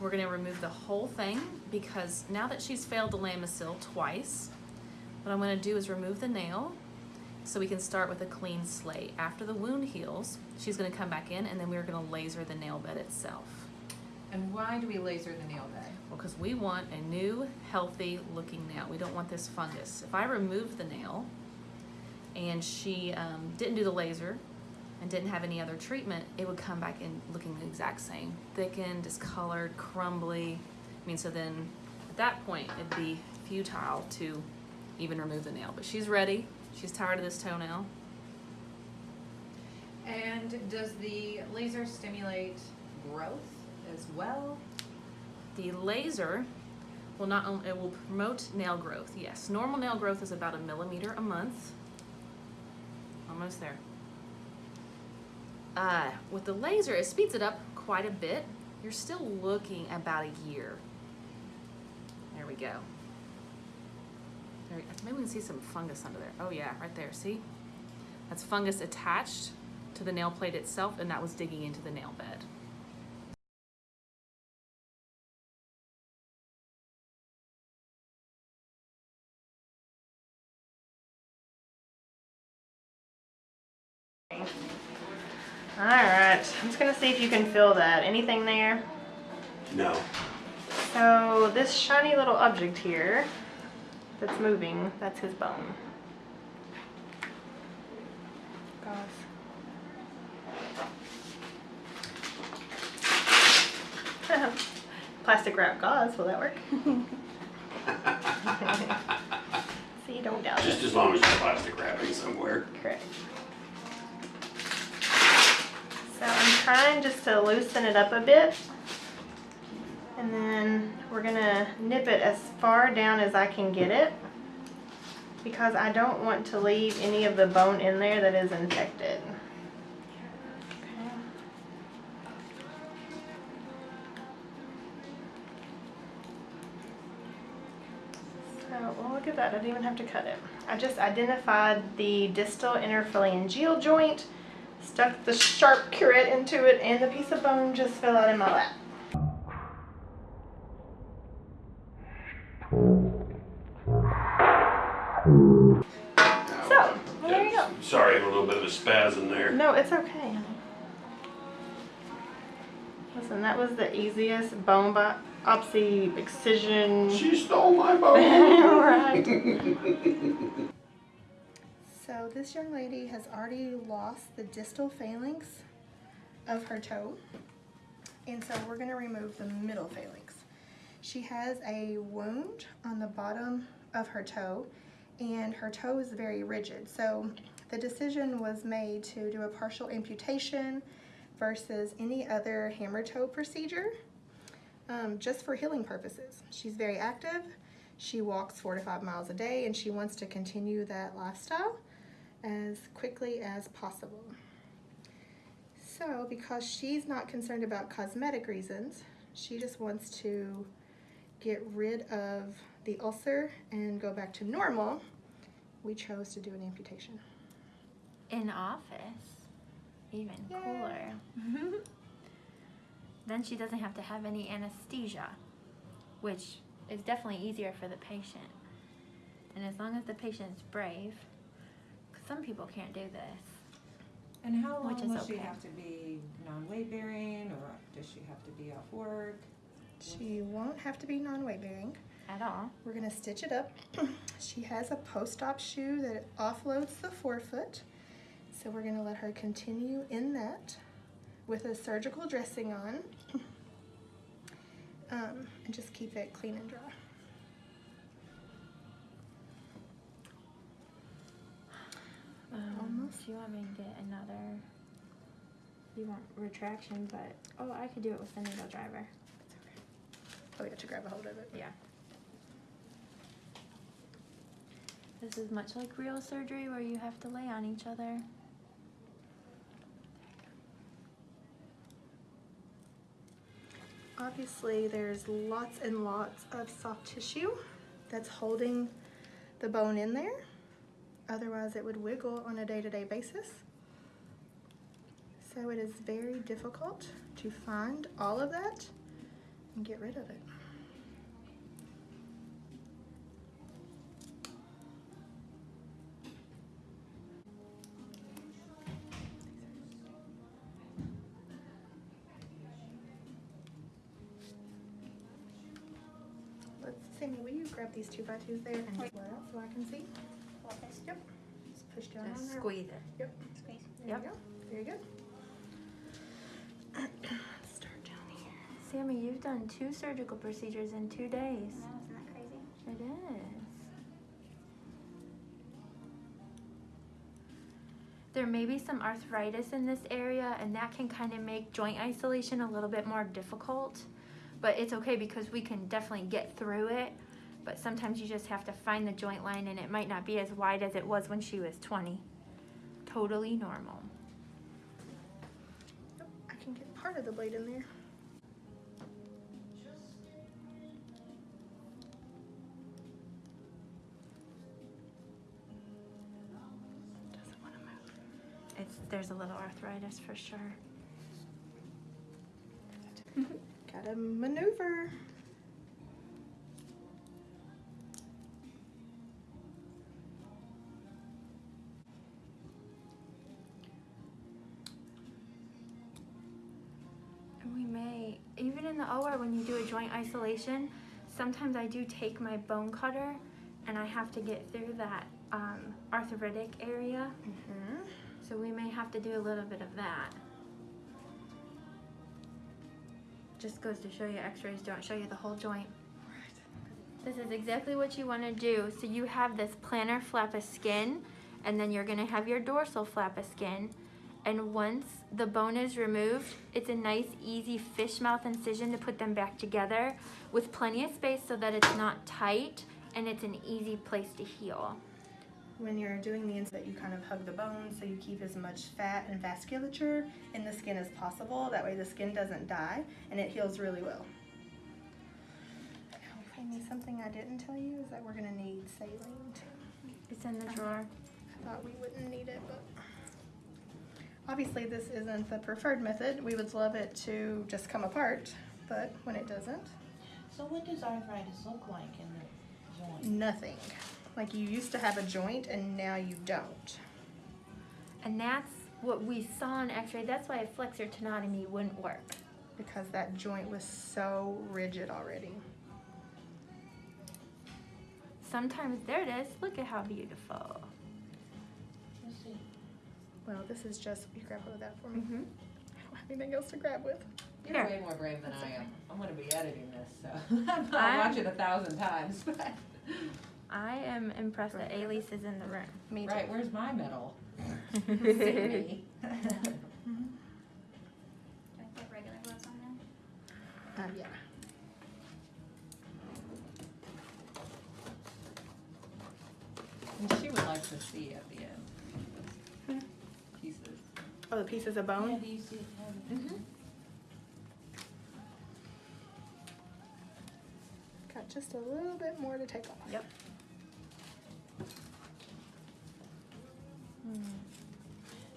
We're gonna remove the whole thing because now that she's failed the Lamisil twice, what I'm gonna do is remove the nail so we can start with a clean slate. After the wound heals, she's gonna come back in and then we're gonna laser the nail bed itself. And why do we laser the nail bed? Well, because we want a new, healthy looking nail. We don't want this fungus. If I remove the nail and she um, didn't do the laser and didn't have any other treatment, it would come back in looking the exact same. Thickened, discolored, crumbly. I mean, so then at that point, it'd be futile to even remove the nail. But she's ready. She's tired of this toenail. And does the laser stimulate growth as well? The laser will not only, it will promote nail growth, yes. Normal nail growth is about a millimeter a month. Almost there. Uh, with the laser, it speeds it up quite a bit. You're still looking about a year. There we go. There, maybe we can see some fungus under there. Oh yeah, right there, see? That's fungus attached to the nail plate itself and that was digging into the nail bed. All right, I'm just gonna see if you can feel that. Anything there? No. So this shiny little object here that's moving, that's his bone. Gauze. Plastic wrap gauze, will that work? see, don't doubt Just it. as long as there's plastic wrapping somewhere. Correct. Just to loosen it up a bit. And then we're gonna nip it as far down as I can get it because I don't want to leave any of the bone in there that is infected. Well, look at that. I didn't even have to cut it. I just identified the distal interphalangeal joint, stuck the sharp curette into it, and the piece of bone just fell out in my lap. So, there you go. Sorry, a little bit of a spasm there. No, it's okay. Listen, that was the easiest bone biopsy excision. She stole my bone. right. So this young lady has already lost the distal phalanx of her toe. And so we're gonna remove the middle phalanx. She has a wound on the bottom of her toe and her toe is very rigid. So the decision was made to do a partial amputation versus any other hammer toe procedure um, just for healing purposes. She's very active. She walks four to five miles a day and she wants to continue that lifestyle as quickly as possible. So because she's not concerned about cosmetic reasons, she just wants to get rid of the ulcer and go back to normal, we chose to do an amputation. in office. Even Yay. cooler. then she doesn't have to have any anesthesia, which is definitely easier for the patient. And as long as the patient's brave, some people can't do this. And how Which long is will she okay. have to be non-weight bearing, or does she have to be off work? She won't have to be non-weight bearing. At all. We're gonna stitch it up. she has a post-op shoe that offloads the forefoot. So we're gonna let her continue in that with a surgical dressing on. Um, and just keep it clean and dry. Um, Almost. Do you want me to get another? You want retraction, but oh, I could do it with the needle driver. Okay. Oh, you have to grab a hold of it. Yeah. This is much like real surgery where you have to lay on each other. Obviously, there's lots and lots of soft tissue that's holding the bone in there. Otherwise, it would wiggle on a day-to-day basis. So it is very difficult to find all of that and get rid of it. Let's, Sammy, will you grab these two by twos there and pull it out so I can see? Push down on there. squeeze it. Yep. Squeeze. There Yep. you go. Very good. Start down here. Sammy, you've done two surgical procedures in two days. No, isn't that crazy? It is. There may be some arthritis in this area, and that can kind of make joint isolation a little bit more difficult. But it's okay because we can definitely get through it. But sometimes you just have to find the joint line, and it might not be as wide as it was when she was 20. Totally normal. Yep, I can get part of the blade in there. Doesn't want to move. It's there's a little arthritis for sure. Gotta maneuver. Even in the OR, when you do a joint isolation, sometimes I do take my bone cutter and I have to get through that um, arthritic area. Mm-hmm. So we may have to do a little bit of that. Just goes to show you x-rays don't show you the whole joint. This is exactly what you want to do. So you have this plantar flap of skin and then you're going to have your dorsal flap of skin. And once the bone is removed, it's a nice easy fish mouth incision to put them back together with plenty of space so that it's not tight and it's an easy place to heal. When you're doing the insert, you kind of hug the bone so you keep as much fat and vasculature in the skin as possible. That way the skin doesn't die and it heals really well. Amy, something I didn't tell you is that we're gonna need saline too. It's in the drawer. I thought we wouldn't need it, but obviously this isn't the preferred method. We would love it to just come apart, but when it doesn't, So what does arthritis look like in the joint? nothing. Like you used to have a joint and now you don't. And that's what we saw on x-ray. That's why a flexor tenotomy wouldn't work. because that joint was so rigid already. Sometimes, there it is. Look at how beautiful. Let's see. Well, this is just, you grab hold of that for me. Mm-hmm. I don't have anything else to grab with. You're Here. way more brave than That's I am. okay. I'm gonna be editing this, so I'm- I'll watch it a thousand times. I am impressed that Elise is in the room. Me Right, where's my medal? Me. Do I put regular gloves on now? Uh, yeah. And she would like to see at the end. Pieces. Oh, the pieces of bone? do you? Mm-hmm. Got just a little bit more to take off. Yep.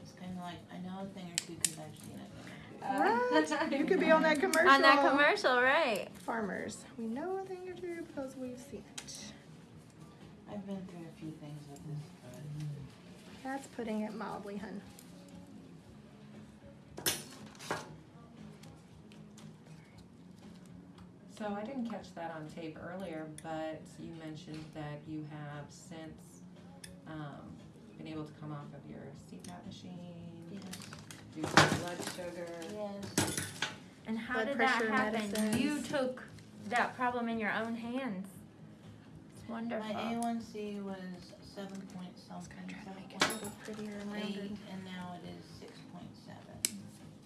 It's kinda like, I know a thing or two because I've seen a thing or two. What? You could be on that commercial. On that commercial, right? Farmers. We know a thing or two because we've seen it. I've been through a few things with this, but That's putting it mildly, hun. So I didn't catch that on tape earlier, but you mentioned that you have since um, been able to come off of your CPAP machine, yes, do some blood sugar. yes. And how Blood did that pressure happen? You took that problem in your own hands. It's wonderful. My A1C was seven point something, Try to make it a little prettier and eight, rounded. and now it is six point seven.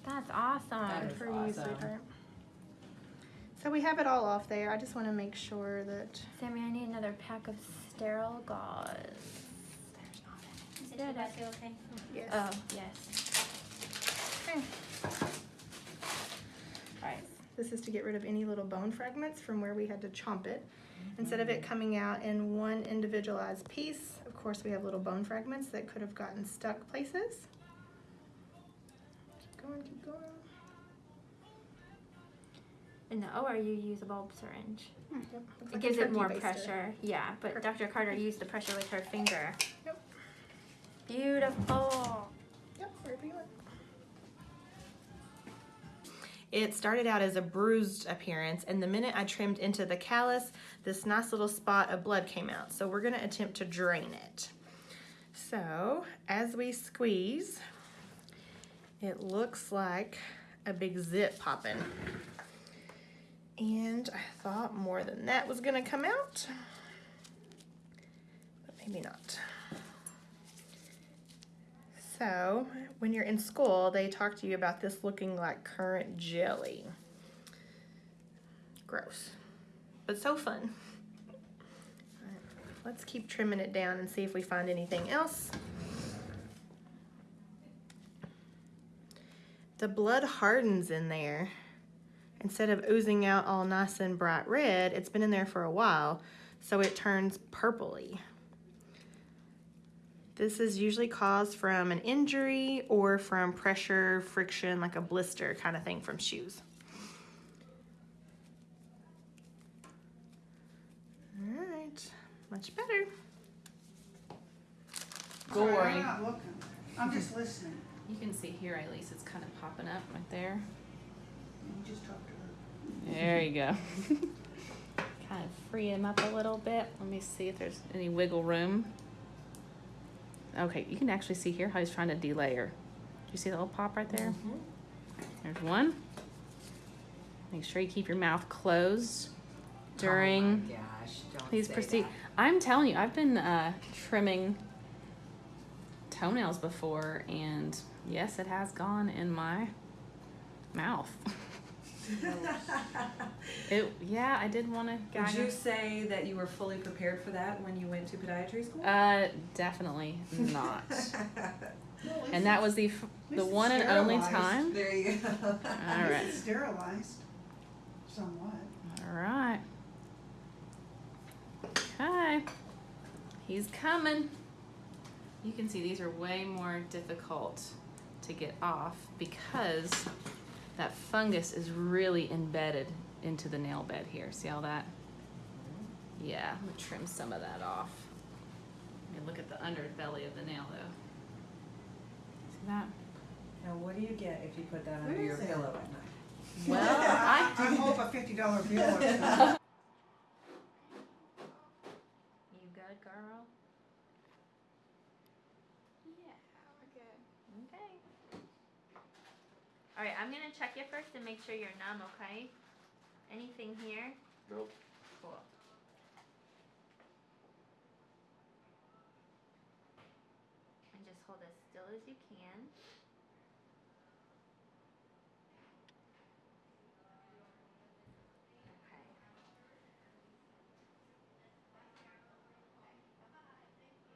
That's awesome. That is For you, awesome. sweetheart. So we have it all off there. I just want to make sure that Sammy, I need another pack of sterile gauze. there's not any. Is it Yeah, two by that's- two okay? Yes. Oh, yes. Okay. Alright, this is to get rid of any little bone fragments from where we had to chomp it. Mm-hmm. Instead of it coming out in one individualized piece, of course, we have little bone fragments that could have gotten stuck places. Keep going, keep going. No, or you use a bulb syringe. Hmm, yep, It like gives it more baster. pressure. Yeah, but Perfect. Dr. Carter used the pressure with her finger. Yep. Beautiful. Yep, wherever you want. It started out as a bruised appearance, and the minute I trimmed into the callus, this nice little spot of blood came out. So we're gonna attempt to drain it. So as we squeeze, it looks like a big zip popping. And I thought more than that was gonna come out, but maybe not. So, when you're in school, they talk to you about this looking like currant jelly. Gross, but so fun. Let's keep trimming it down and see if we find anything else. The blood hardens in there. Instead of oozing out all nice and bright red, it's been in there for a while, so it turns purpley. This is usually caused from an injury or from pressure, friction, like a blister kind of thing from shoes. All right, much better. Gory. I'm not looking. I'm just listening. You can see here, at least it's kind of popping up right there. You just talk to her. There you go. kind of free him up a little bit. Let me see if there's any wiggle room. Okay, you can actually see here how he's trying to delayer. Do you see the little pop right there? There's one. Make sure you keep your mouth closed during Oh my gosh, these proceed. I'm telling you, I've been uh, trimming toenails before, and yes, it has gone in my mouth. it, yeah, I did want to Would gag. you say that you were fully prepared for that when you went to podiatry school? Uh, definitely not. and that was the f- the one and only time. there you go. All At least right, It's sterilized somewhat. all right. Okay, he's coming. You can see these are way more difficult to get off because that fungus is really embedded into the nail bed here. See all that? Yeah, I'm gonna trim some of that off. Let me look at the underbelly of the nail though. See that? Now, what do you get if you put that Where under your it? pillow at night? Well, I, I hope a fifty dollar bill or something. You good, girl? Yeah, we're good. Okay. All right, I'm gonna check you first and make sure you're numb. Okay. Anything here? Nope. Cool. And just hold as still as you can. Okay.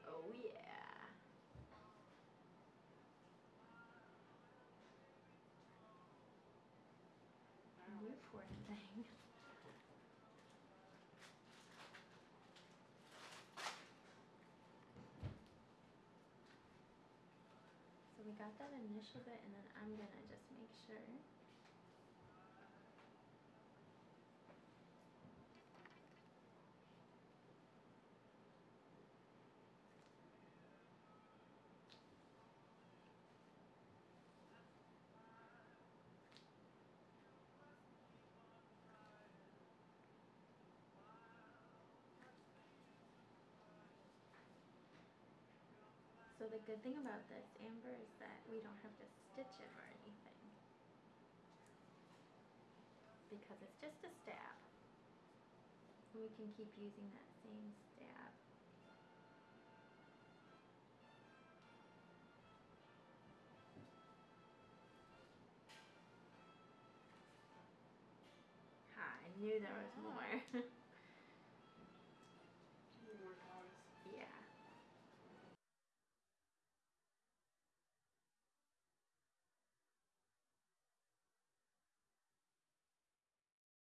Oh yeah. You poor thing. So we got that initial bit, and then I'm gonna just make sure. So the good thing about this, Amber, is that we don't have to stitch it or anything. Because it's just a stab. And we can keep using that same stab. I knew there was more.